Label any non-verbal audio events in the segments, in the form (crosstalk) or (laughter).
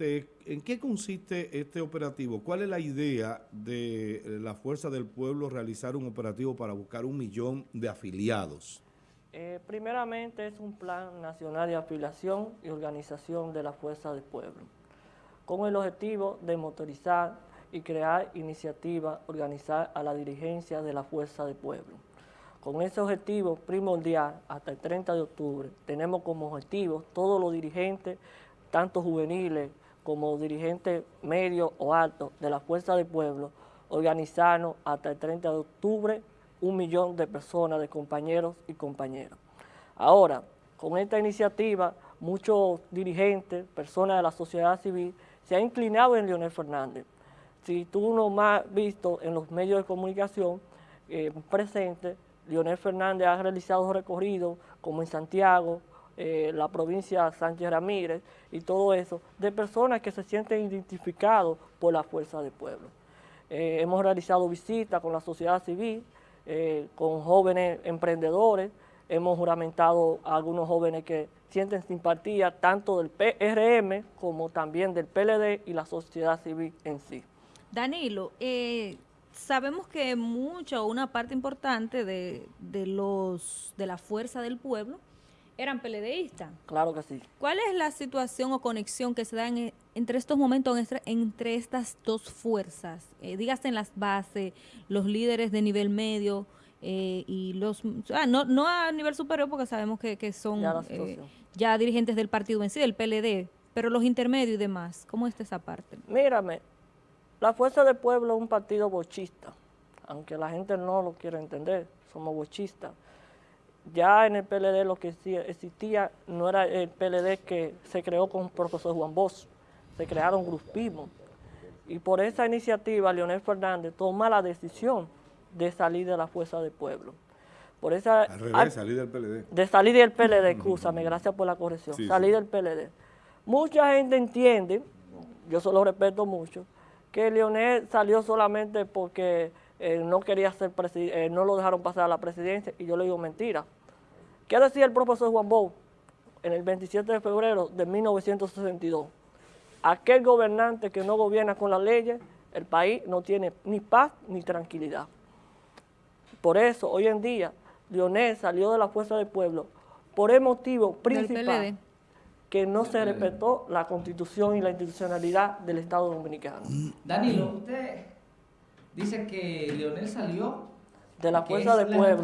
¿En qué consiste este operativo? ¿Cuál es la idea de la Fuerza del Pueblo realizar un operativo para buscar un millón de afiliados? Eh, primeramente es un plan nacional de afiliación y organización de la Fuerza del Pueblo, con el objetivo de motorizar y crear iniciativas, organizar a la dirigencia de la Fuerza del Pueblo. Con ese objetivo primordial, hasta el 30 de octubre, tenemos como objetivo todos los dirigentes, tanto juveniles como dirigente medio o alto de la Fuerza del Pueblo, organizarnos hasta el 30 de octubre un millón de personas, de compañeros y compañeras. Ahora, con esta iniciativa, muchos dirigentes, personas de la sociedad civil, se han inclinado en Leonel Fernández. Si tú no más visto en los medios de comunicación eh, presentes, Leonel Fernández ha realizado recorridos como en Santiago, eh, la provincia Sánchez Ramírez y todo eso, de personas que se sienten identificados por la fuerza del pueblo. Eh, hemos realizado visitas con la sociedad civil, eh, con jóvenes emprendedores, hemos juramentado a algunos jóvenes que sienten simpatía tanto del PRM como también del PLD y la sociedad civil en sí. Danilo, sabemos que mucha o una parte importante de, de, los, de la fuerza del pueblo eran PLDistas. Claro que sí. ¿Cuál es la situación o conexión que se da entre estos momentos, entre, estas dos fuerzas? Eh, dígase en las bases, los líderes de nivel medio eh, y los... Ah, no, no a nivel superior porque sabemos que, son eh, ya, dirigentes del partido en sí, del PLD, pero los intermedios y demás. ¿Cómo está esa parte? Mírame, la Fuerza del Pueblo es un partido bochista, aunque la gente no lo quiera entender, somos bochistas ya en el PLD lo que existía no era el PLD que se creó con el profesor Juan Bosch, se crearon grupismos. Y por esa iniciativa Leonel Fernández toma la decisión de salir de la Fuerza del Pueblo. Por esa, Al revés, salir del PLD. De salir del PLD, escúchame, gracias por la corrección. salir del PLD. Mucha gente entiende, yo solo respeto mucho, que Leonel salió solamente porque eh, no quería ser presidente, eh, no lo dejaron pasar a la presidencia, y yo le digo mentira. ¿Qué decía el profesor Juan Bou en el 27 de febrero de 1962? Aquel gobernante que no gobierna con las leyes, el país no tiene ni paz ni tranquilidad. Por eso, hoy en día, Leonel salió de la Fuerza del Pueblo por el motivo principal que no se respetó la Constitución y la institucionalidad del Estado Dominicano. Danilo, usted dice que Leonel salió de la Fuerza del Pueblo,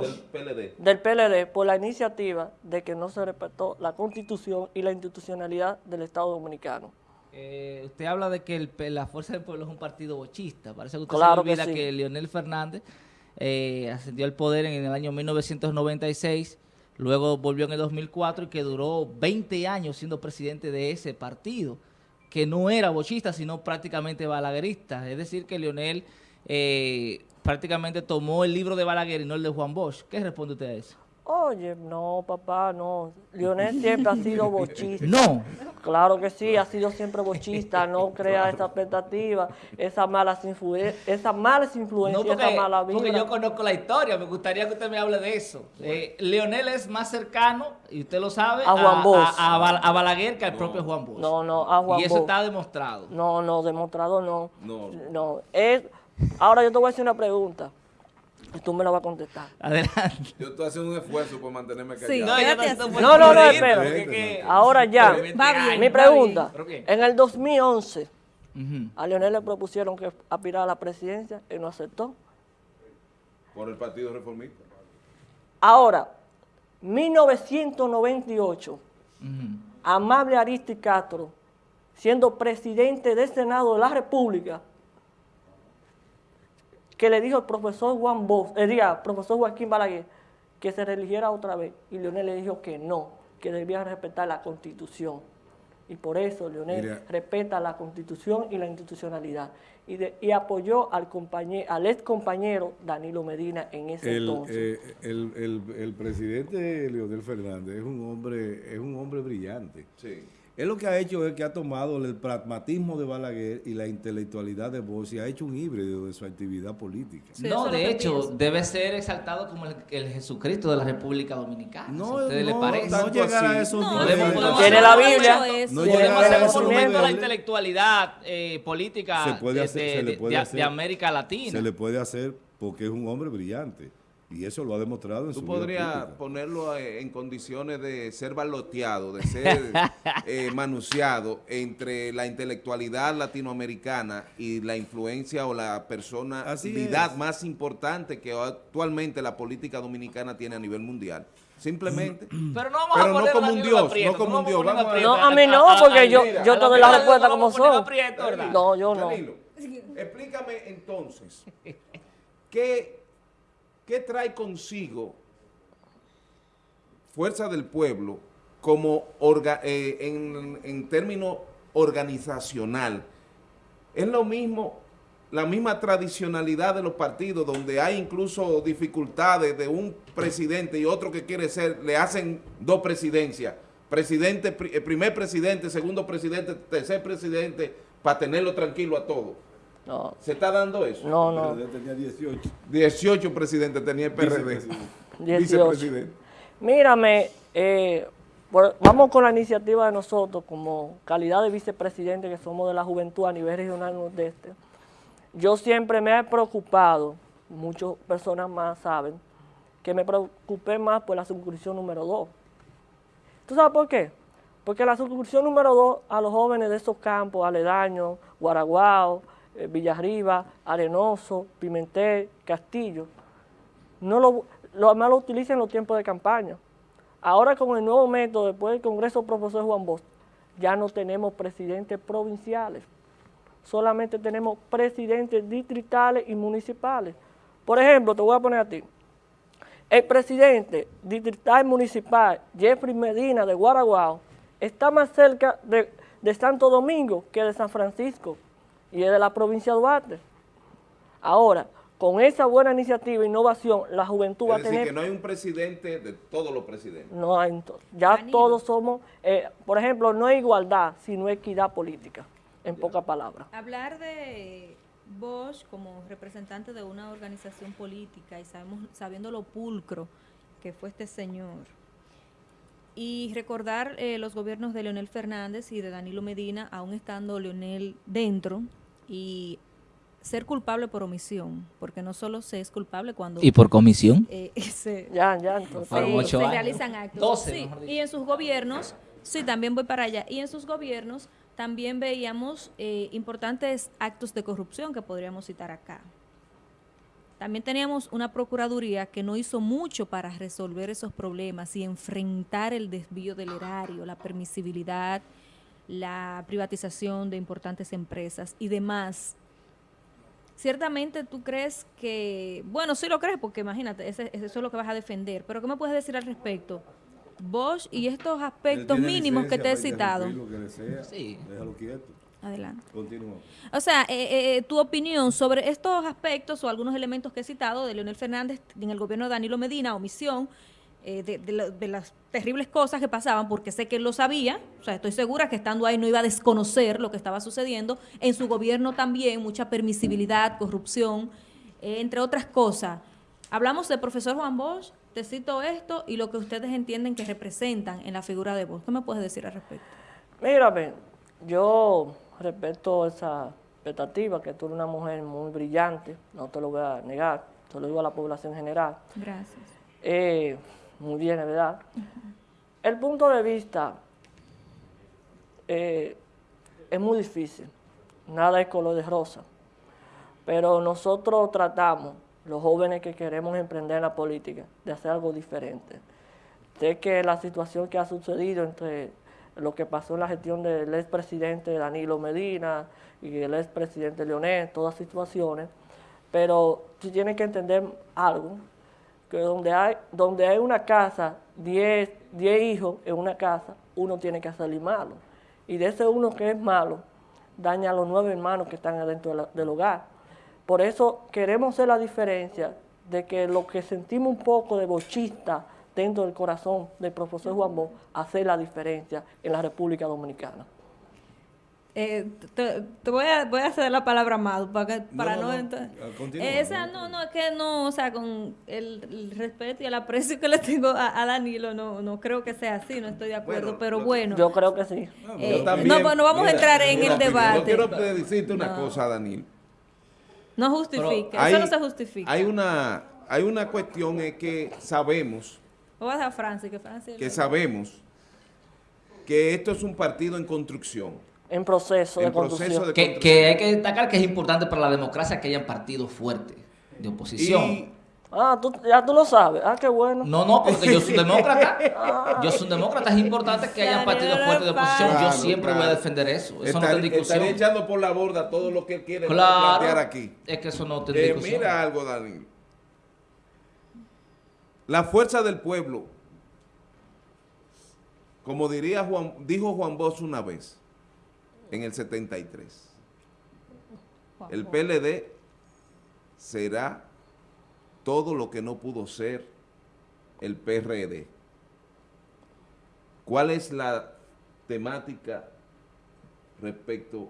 del PLD. del PLD, por la iniciativa de que no se respetó la Constitución y la institucionalidad del Estado Dominicano. Eh, usted habla de que la Fuerza del Pueblo es un partido bochista. Parece que usted se olvida que, Leonel Fernández eh, ascendió al poder en el año 1996, luego volvió en el 2004 y que duró 20 años siendo presidente de ese partido que no era bochista, sino prácticamente balaguerista. Es decir, que Leonel eh, prácticamente tomó el libro de Balaguer y no el de Juan Bosch. ¿Qué responde usted a eso? Oye, no, papá, no. Leonel siempre ha sido (laughs) bochista. No. Claro que sí, ha sido siempre bochista. No (laughs) crea esa expectativa, esas malas, esa malas influencias, no esa mala vida. Porque yo conozco la historia, me gustaría que usted me hable de eso. Eh, Leonel es más cercano, y usted lo sabe, a, Juan Bosch. A, Balaguer que al propio Juan Bosch. No, no, a Juan Bosch. Y eso está demostrado. No, no, demostrado no. No. No, es... Ahora yo te voy a hacer una pregunta. Y tú me la vas a contestar. Adelante. Yo estoy haciendo un esfuerzo por mantenerme callado. Sí, no, no, no, no, espera. Ahora ya, mi pregunta. En el 2011, a Leonel le propusieron que aspirara a la presidencia y no aceptó. Por el Partido Reformista. Ahora, 1998, Amable Aristi Castro, siendo presidente del Senado de la República, que le dijo el profesor Juan Bosch, el eh, profesor Joaquín Balaguer, que se religiera otra vez. Y Leonel le dijo que no, que debía respetar la Constitución. Y por eso Leonel respeta la Constitución y la institucionalidad. Y, apoyó al, compañero, al ex compañero Danilo Medina en ese entonces. Eh, el, el, presidente Leonel Fernández es un hombre, es un hombre brillante. Él lo que ha hecho es que ha tomado el pragmatismo de Balaguer y la intelectualidad de Bosch y ha hecho un híbrido de su actividad política. no, de hecho, debe ser exaltado como el, Jesucristo de la República Dominicana. No, a le parece. No llegar a esos no, Tiene la Biblia. No llegar a esos la intelectualidad eh, política de América Latina. Se le puede hacer porque es un hombre brillante. Y eso lo ha demostrado en Tú su podrías ponerlo eh, en condiciones de ser baloteado, de ser (laughs) eh, manunciado entre la intelectualidad latinoamericana y la influencia o la personalidad más importante que actualmente la política dominicana tiene a nivel mundial. Simplemente. (clears throat) Pero no vamos a poner no como un dios, no como un dios. no, a mí no, porque yo, yo te doy la respuesta como son. No, yo no. explícame entonces, ¿qué ¿qué trae consigo Fuerza del Pueblo como eh, en, en términos organizacional? Es lo mismo, la misma tradicionalidad de los partidos, donde hay incluso dificultades de un presidente y otro que quiere ser, le hacen dos presidencias, presidente, eh, primer presidente, segundo presidente, tercer presidente, para tenerlo tranquilo a todos. No. ¿Se está dando eso? No, no. El tenía 18. 18 presidentes tenía el PRD. Vicepresidente. Mírame, eh, vamos con la iniciativa de nosotros como calidad de vicepresidente que somos de la juventud a nivel regional nordeste. Yo siempre me he preocupado, muchas personas más saben, que me preocupé más por la suscripción número 2. ¿Tú sabes por qué? Porque la suscripción número 2 a los jóvenes de esos campos, aledaños, Guaraguao, eh, Villarriba, Arenoso, Pimentel, Castillo, no lo, lo, más lo utilizan en los tiempos de campaña. Ahora con el nuevo método, después del Congreso Profesor Juan Bosch, ya no tenemos presidentes provinciales, solamente tenemos presidentes distritales y municipales. Por ejemplo, te voy a poner a ti, el presidente distrital municipal, Jeffrey Medina de Guaraguao, está más cerca de, de Santo Domingo que de San Francisco y es de la provincia de Duarte. Ahora, con esa buena iniciativa e innovación, la juventud va a tener... que no hay un presidente de todos los presidentes. No hay, ya todos somos, eh, por ejemplo, no hay igualdad, sino equidad política, en pocas palabras. Hablar de Bosch como representante de una organización política y sabemos, sabiendo lo pulcro que fue este señor, y recordar eh, los gobiernos de Leonel Fernández y de Danilo Medina, aún estando Leonel dentro, y ser culpable por omisión, porque no solo se es culpable cuando... ¿Y por comisión? (laughs) Eh, se, ya, ya, entonces. se realizan actos. y en sus gobiernos, sí, también voy para allá, y en sus gobiernos también veíamos eh, importantes actos de corrupción que podríamos citar acá. También teníamos una procuraduría que no hizo mucho para resolver esos problemas y enfrentar el desvío del erario, la permisibilidad, la privatización de importantes empresas y demás. Ciertamente tú crees que, bueno, sí lo crees porque imagínate, eso es lo que vas a defender, pero ¿qué me puedes decir al respecto? Bosch y estos aspectos mínimos que te he citado. sí. Déjalo quieto. Adelante. Continúa. O sea, eh, eh, tu opinión sobre estos aspectos o algunos elementos que he citado de Leonel Fernández en el gobierno de Danilo Medina, omisión, eh, de, las terribles cosas que pasaban, porque sé que él lo sabía, o sea, estoy segura que estando ahí no iba a desconocer lo que estaba sucediendo, en su gobierno también mucha permisibilidad, corrupción, eh, entre otras cosas. Hablamos del profesor Juan Bosch, te cito esto y lo que ustedes entienden que representan en la figura de Bosch. ¿Qué me puedes decir al respecto? Mírame, yo respeto esa expectativa, que tú eres una mujer muy brillante, no te lo voy a negar, te lo digo a la población general. Gracias. Eh, muy bien, ¿verdad? El punto de vista eh, es muy difícil, nada es color de rosa, pero nosotros tratamos, los jóvenes que queremos emprender en la política, de hacer algo diferente. Sé que la situación que ha sucedido entre lo que pasó en la gestión del expresidente Danilo Medina y el expresidente Leonel, todas situaciones, pero si tienen que entender algo, que donde hay, donde hay una casa, 10 hijos en una casa, uno tiene que salir malo. Y de ese uno que es malo, daña a los nueve hermanos que están adentro del hogar. Por eso queremos hacer la diferencia de que lo que sentimos un poco de bochista dentro del corazón del profesor Juan Bosch, hacer la diferencia en la República Dominicana. Eh, te, te voy, a, voy a hacer la palabra más para, para no, esa no. no es que no o sea con el, el, respeto y el aprecio que le tengo a, a, Danilo no no creo que sea así no estoy de acuerdo bueno, pero yo, bueno. Yo creo que sí. Eh, no pues no vamos mira, a entrar en mira, el debate yo quiero decirte una no. cosa Danilo. No justifica hay, eso no se justifica. hay una hay una cuestión es que sabemos a dejar Francis, que, Francis que sabemos que esto es un partido en construcción en proceso, en de, proceso construcción. de que, que, hay que destacar que es importante para la democracia que hayan partidos fuertes de oposición. Y, ah, ¿tú, ya tú lo sabes. Ah, qué bueno. No, no, porque yo soy un demócrata. (laughs) ah. Yo soy un demócrata. Es importante que haya partidos fuertes de oposición. Claro, yo siempre claro. voy a defender eso. Eso Estar, no en discusión. Estaría echando por la borda todo lo que él quiere claro, plantear aquí. Es que eso no en eh, discusión. Mira algo, Dani. La fuerza del pueblo, como diría Juan, dijo Juan Bosch una vez, en el 73. El PLD será todo lo que no pudo ser el PRD. ¿Cuál es la temática respecto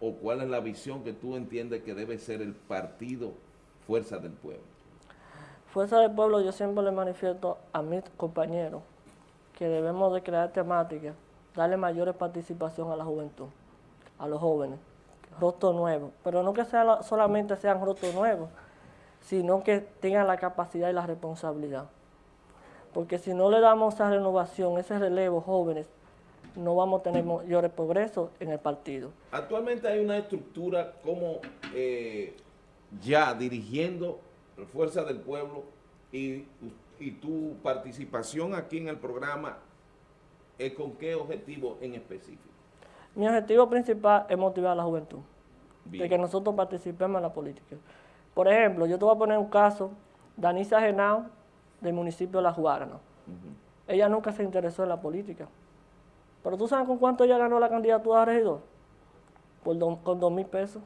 o cuál es la visión que tú entiendes que debe ser el partido Fuerza del Pueblo? Fuerza del Pueblo yo siempre le manifiesto a mis compañeros que debemos de crear temáticas, darle mayor participación a la juventud a los jóvenes, rostros nuevos, pero no que sea, solamente sean rostros nuevos, sino que tengan la capacidad y la responsabilidad. Porque si no le damos esa renovación, ese relevo jóvenes, no vamos a tener mayores progresos en el partido. Actualmente hay una estructura como eh, ya dirigiendo Fuerza del Pueblo y, y tu participación aquí en el programa, ¿es ¿con qué objetivo en específico? Mi objetivo principal es motivar a la juventud, Bien. de que nosotros participemos en la política. Por ejemplo, yo te voy a poner un caso, Danisa Genao, del municipio de La. Uh -huh. Ella nunca se interesó en la política. Pero tú sabes con cuánto ella ganó la candidatura a regidor? Por do, con dos mil pesos.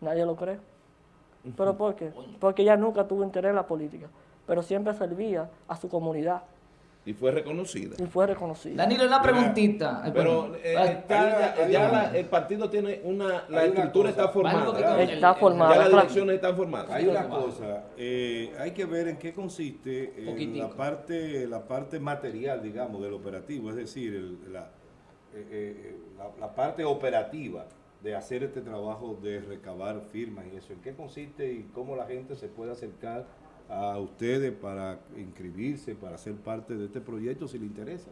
Nadie lo cree. Uh -huh. ¿Pero por qué? Porque ella nunca tuvo interés en la política, pero siempre servía a su comunidad. Y fue reconocida. Y fue reconocida. Danilo, una preguntita. Pero eh, está, ya, ya la, el partido tiene una... La estructura está formada. Está formada. Ya las elecciones están formadas. Hay una cosa, eh, hay que ver en qué consiste eh, la, parte, la parte material, digamos, del operativo. Es decir, el, la, eh, la, la parte operativa de hacer este trabajo de recabar firmas y eso. ¿En qué consiste y cómo la gente se puede acercar a ustedes para inscribirse, para ser parte de este proyecto, si les interesa?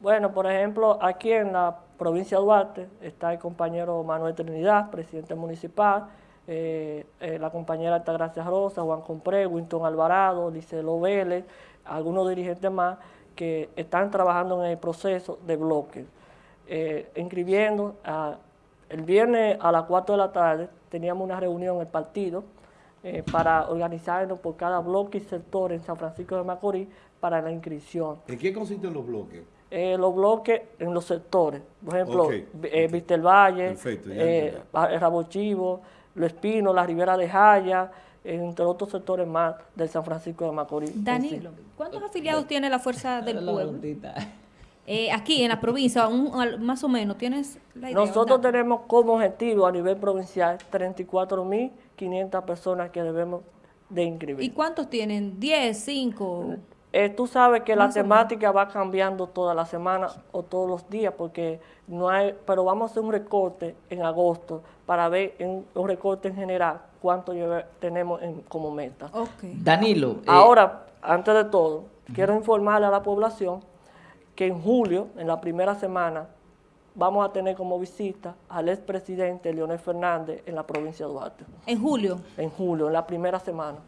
Bueno, por ejemplo, aquí en la provincia de Duarte está el compañero Manuel Trinidad, presidente municipal, eh, eh, la compañera Altagracia Rosa, Juan Compré, Winton Alvarado, Licelo Vélez, algunos dirigentes más que están trabajando en el proceso de bloque. Eh, inscribiendo, a, el viernes a las 4 de la tarde teníamos una reunión en el partido, eh, para organizarnos por cada bloque y sector en San Francisco de Macorís para la inscripción. ¿En qué consisten los bloques? Eh, los bloques en los sectores, por ejemplo, okay. eh, Vistelvalle, Perfecto, eh, Rabo Chivo, Lo Espino, la Ribera de Jaya, entre otros sectores más del San Francisco de Macorís. Danilo, ¿cuántos afiliados tiene la Fuerza (laughs) del Pueblo? Eh, aquí en la provincia, un, más o menos, ¿tienes la idea? Nosotros tenemos como objetivo a nivel provincial 34 mil 500 personas que debemos de inscribir. ¿Y cuántos tienen? ¿10, 5? Eh, tú sabes que la temática va cambiando toda la semana o todos los días porque no hay, pero vamos a hacer un recorte en agosto para ver en, un recorte en general cuánto lleve, tenemos en, como meta. Okay. Danilo. Eh, Ahora, antes de todo, uh -huh. quiero informarle a la población que en julio, en la primera semana, vamos a tener como visita al expresidente Leonel Fernández en la provincia de Duarte. ¿En julio? En julio, en la primera semana.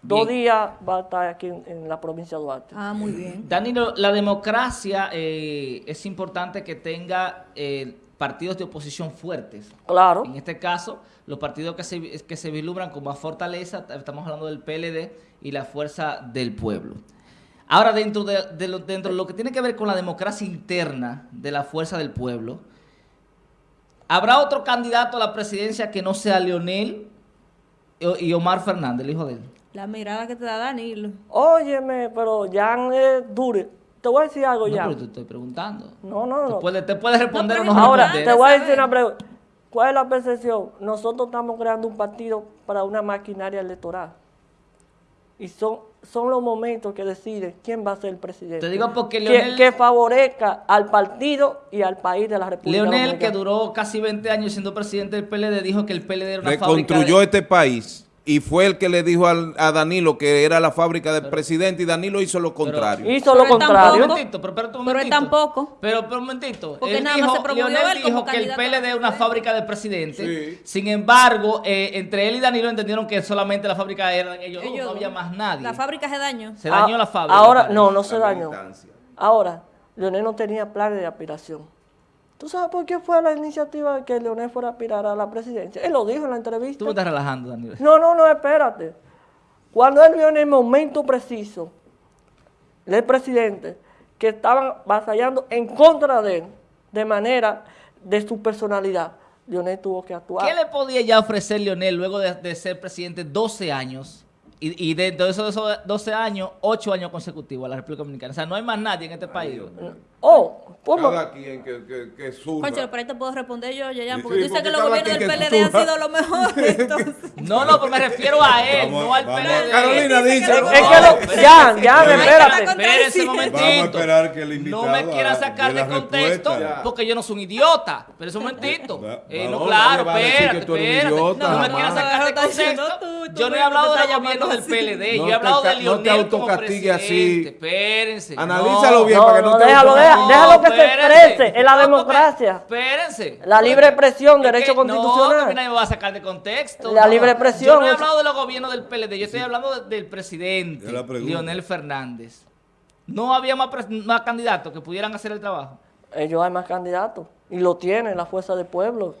Bien. Dos días va a estar aquí en, en, la provincia de Duarte. Ah, muy bien. Danilo, la democracia eh, es importante que tenga eh, partidos de oposición fuertes. Claro. En este caso, los partidos que se, que se vislumbran con más fortaleza, estamos hablando del PLD y la Fuerza del Pueblo. Ahora, dentro de, de, lo, dentro de lo que tiene que ver con la democracia interna de la fuerza del pueblo, ¿habrá otro candidato a la presidencia que no sea Leonel y Omar Fernández, el hijo de él? La mirada que te da Danilo. Óyeme, pero ya es dure. Te voy a decir algo ya. No, pero te estoy preguntando. No, no, no. Te puedes responder o no Ahora, te voy a decir una pregunta. ¿Cuál es la percepción? Nosotros estamos creando un partido para una maquinaria electoral. Y son, son los momentos que deciden quién va a ser el presidente. Te digo porque Leonel... Que, favorezca al partido y al país de la República Leonel, que duró casi 20 años siendo presidente del PLD, dijo que el PLD era una Reconstruyó este país y fue el que le dijo a Danilo que era la fábrica del presidente y Danilo hizo lo contrario. hizo lo contrario. pero, pero, él tampoco. Pero, pero un momentito. Porque él nada dijo, más se Leonel dijo que el PLD es una fábrica del presidente. Sin embargo, eh, entre él y Danilo entendieron que solamente la fábrica era ellos, ellos no había más nadie. La fábrica se dañó. Se dañó ah, la fábrica. Ahora, no, no se dañó. Ahora, Leonel no tenía planes de aspiración. ¿Tú sabes por qué fue la iniciativa de que Leonel fuera a aspirar a la presidencia? Él lo dijo en la entrevista. Tú me estás relajando, Daniel. No, no, no, espérate. Cuando él vio en el momento preciso, el presidente, que estaban vasallando en contra de él, de manera de su personalidad, Leonel tuvo que actuar. ¿Qué le podía ya ofrecer Leonel luego de, de ser presidente 12 años? Y, y dentro de esos 12 años, 8 años consecutivos a la República Dominicana. O sea, no hay más nadie en este país. Oh, ¿cómo? Cada quien que, que, que surra. Concho, pero ahí te puedo responder yo, Yayan, porque sí, dice que los gobiernos del PLD han sido los mejores. (laughs) No, no, pero me refiero a él, no al PLD. Carolina dice. Es que lo, ya, ya, espérate. Espérese un momentito. Vamos a esperar que el invitado No me quieran sacar de contexto, porque yo no soy un idiota. Pero un momentito. Eh, no, claro, espérate, espérate. No me quieran sacar de contexto. Yo no he hablado de los gobiernos del PLD, yo he hablado de Leonel No te autocastigue así. Espérense. Analízalo bien para que no te déjalo, déjalo que se exprese en la democracia. Espérense. La libre expresión, derecho constitucional. No, que nadie me va a sacar de contexto. La libre expresión. Yo no he hablado de los gobiernos del PLD, yo estoy hablando del presidente, Leonel Fernández. No había más, más candidatos que pudieran hacer el trabajo. Ellos hay más candidatos. Y lo tienen la fuerza del pueblo.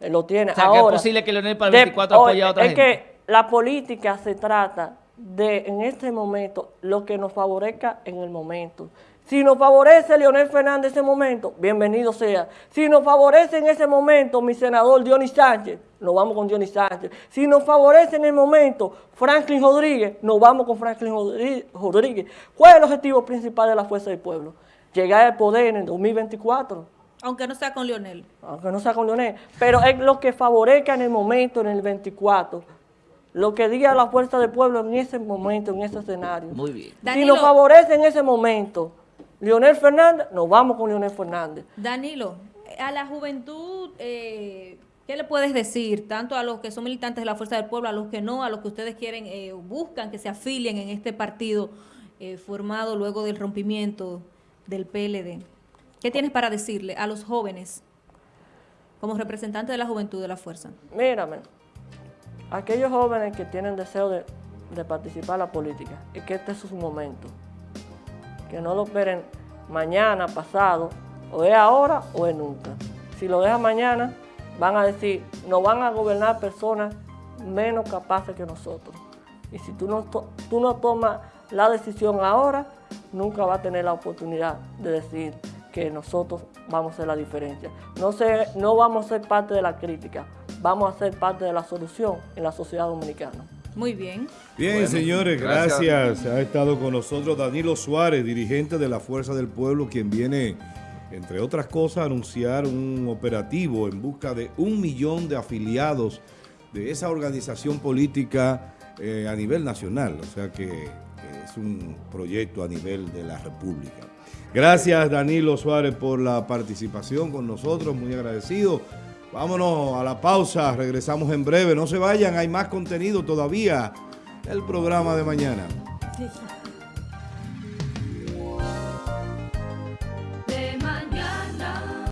Él lo tiene. O sea, que es posible que Leonel para el 24 apoye a otra es que la política se trata de, en este momento, lo que nos favorezca en el momento. Si nos favorece Leonel Fernández en ese momento, bienvenido sea. Si nos favorece en ese momento mi senador Dionis Sánchez, nos vamos con Dionis Sánchez. Si nos favorece en el momento Franklin Rodríguez, nos vamos con Franklin Rodríguez. ¿Cuál es el objetivo principal de la Fuerza del Pueblo? Llegar al poder en el 2024. Aunque no sea con Leonel. Aunque no sea con Leonel. Pero es lo que favorezca en el momento, en el 24 lo que diga la fuerza del pueblo en ese momento, en ese escenario. Muy bien. si nos favorece en ese momento Leonel Fernández, nos vamos con Leonel Fernández. Danilo, a la juventud, eh, ¿qué le puedes decir? Tanto a los que son militantes de la fuerza del pueblo, a los que no, a los que ustedes quieren, eh, buscan que se afilien en este partido eh, formado luego del rompimiento del PLD. ¿Qué tienes para decirle a los jóvenes como representante de la juventud de la fuerza? Mírame, aquellos jóvenes que tienen deseo de, participar en la política, es que este es su momento. Que no lo esperen mañana, pasado, o es ahora o es nunca. Si lo dejan mañana, van a decir, no van a gobernar personas menos capaces que nosotros. Y si tú no, tú no tomas la decisión ahora, nunca va a tener la oportunidad de decir que nosotros vamos a hacer la diferencia. No, sé, no vamos a ser parte de la crítica, vamos a ser parte de la solución en la sociedad dominicana. Muy bien. Bien, señores, gracias. Ha estado con nosotros Danilo Suárez, dirigente de la Fuerza del Pueblo, quien viene, entre otras cosas, a anunciar un operativo en busca de un millón de afiliados de esa organización política eh, a nivel nacional. O sea que es un proyecto a nivel de la República. Gracias, Danilo Suárez, por la participación con nosotros. Muy agradecido. Vámonos a la pausa, regresamos en breve. No se vayan, hay más contenido todavía. El programa de mañana.